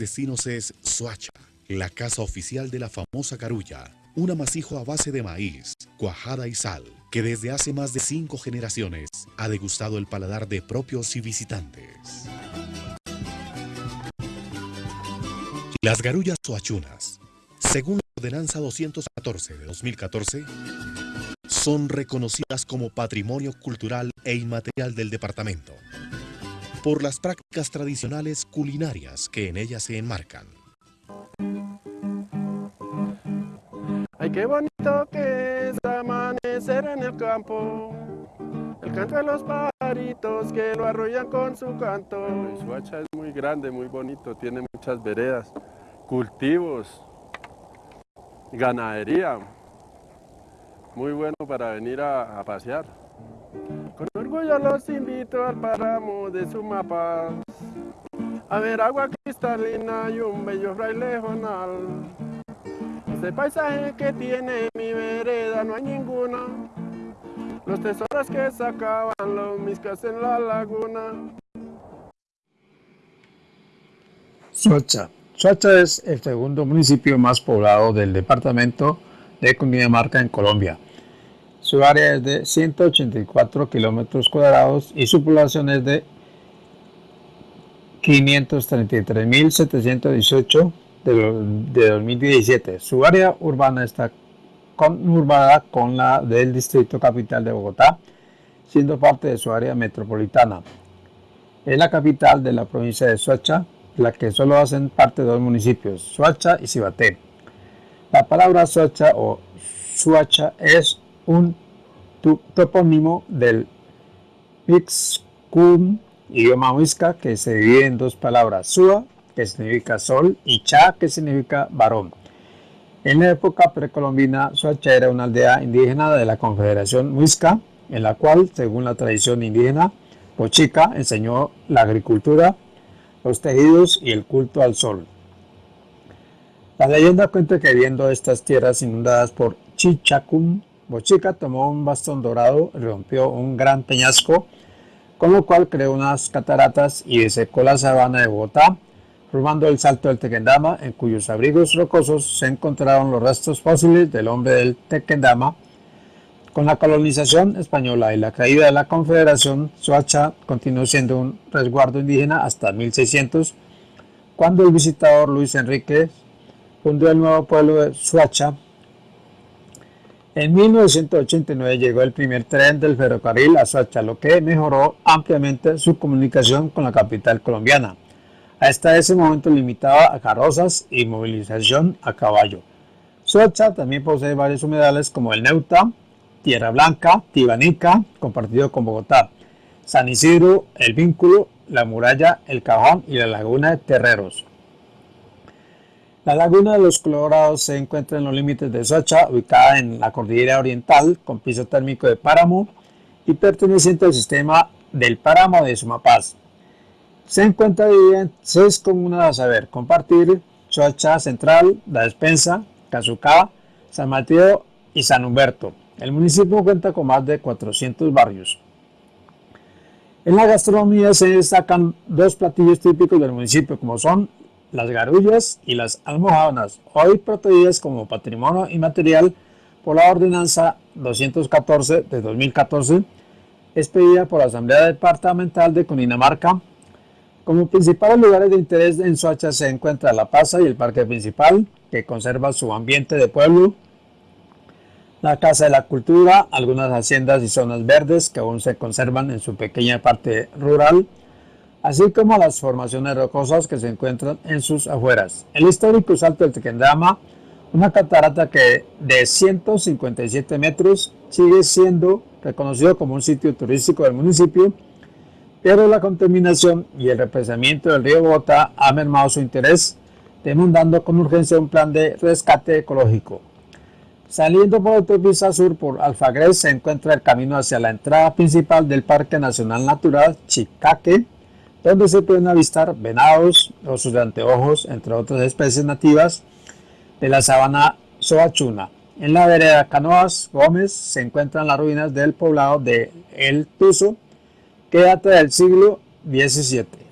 destinos es Soacha, la casa oficial de la famosa carulla, un amasijo a base de maíz, cuajada y sal, que desde hace más de cinco generaciones ha degustado el paladar de propios y visitantes. Las garullas soachunas, según la ordenanza 214 de 2014, son reconocidas como patrimonio cultural e inmaterial del departamento por las prácticas tradicionales culinarias que en ellas se enmarcan. Ay, qué bonito que es amanecer en el campo, el canto de los pajaritos que lo arrollan con su canto. Suacha es muy grande, muy bonito, tiene muchas veredas, cultivos, ganadería, muy bueno para venir a pasear. Con orgullo los invito al páramo de Sumapaz, a ver agua cristalina y un bello fraile jonal. Este paisaje que tiene mi vereda no hay ninguna, los tesoros que sacaban los miscas en la laguna. Soacha. Soacha es el segundo municipio más poblado del departamento de Cundinamarca en Colombia. Su área es de 184 kilómetros cuadrados y su población es de 533.718 de 2017. Su área urbana está conurbada con la del Distrito Capital de Bogotá, siendo parte de su área metropolitana. Es la capital de la provincia de Soacha, la que solo hacen parte de dos municipios, Soacha y Cibaté. La palabra Soacha o Suacha es un topónimo del Mixcum, idioma huisca, que se divide en dos palabras, Sua, que significa sol, y Cha, que significa varón. En la época precolombina, Soacha era una aldea indígena de la Confederación Muisca, en la cual, según la tradición indígena, Pochica enseñó la agricultura, los tejidos y el culto al sol. La leyenda cuenta que viendo estas tierras inundadas por Chichacum, Bochica tomó un bastón dorado y rompió un gran peñasco, con lo cual creó unas cataratas y desecó la sabana de Bogotá, formando el Salto del Tequendama, en cuyos abrigos rocosos se encontraron los restos fósiles del hombre del Tequendama. Con la colonización española y la caída de la Confederación, Soacha continuó siendo un resguardo indígena hasta 1600, cuando el visitador Luis Enrique fundó el nuevo pueblo de Soacha. En 1989 llegó el primer tren del ferrocarril a Soacha, lo que mejoró ampliamente su comunicación con la capital colombiana. Hasta ese momento limitaba a carrozas y movilización a caballo. Soacha también posee varios humedales como el Neuta, Tierra Blanca, Tibanica, compartido con Bogotá, San Isidro, El Vínculo, La Muralla, El Cajón y la Laguna de Terreros. La Laguna de los Colorados se encuentra en los límites de Soacha, ubicada en la cordillera oriental, con piso térmico de páramo y perteneciente al sistema del páramo de Sumapaz. Se encuentra dividida en seis comunas a saber, Compartir, Soacha Central, La Despensa, Cazucá, San Mateo y San Humberto. El municipio cuenta con más de 400 barrios. En la gastronomía se destacan dos platillos típicos del municipio, como son las garullas y las almohadonas, hoy protegidas como patrimonio inmaterial por la ordenanza 214 de 2014, expedida por la Asamblea Departamental de Cundinamarca. Como principales lugares de interés en Soacha se encuentra La Plaza y el Parque Principal, que conserva su ambiente de pueblo, la Casa de la Cultura, algunas haciendas y zonas verdes que aún se conservan en su pequeña parte rural, así como las formaciones rocosas que se encuentran en sus afueras. El histórico Salto del Tequendama, una catarata que de 157 metros sigue siendo reconocido como un sitio turístico del municipio, pero la contaminación y el represamiento del río Bogotá ha mermado su interés, demandando con urgencia un plan de rescate ecológico. Saliendo por autopista sur por Alfagres se encuentra el camino hacia la entrada principal del Parque Nacional Natural Chicaque, donde se pueden avistar venados, osos de anteojos, entre otras especies nativas de la sabana Soachuna. En la vereda Canoas Gómez se encuentran las ruinas del poblado de El Tuzo, que data del siglo XVII.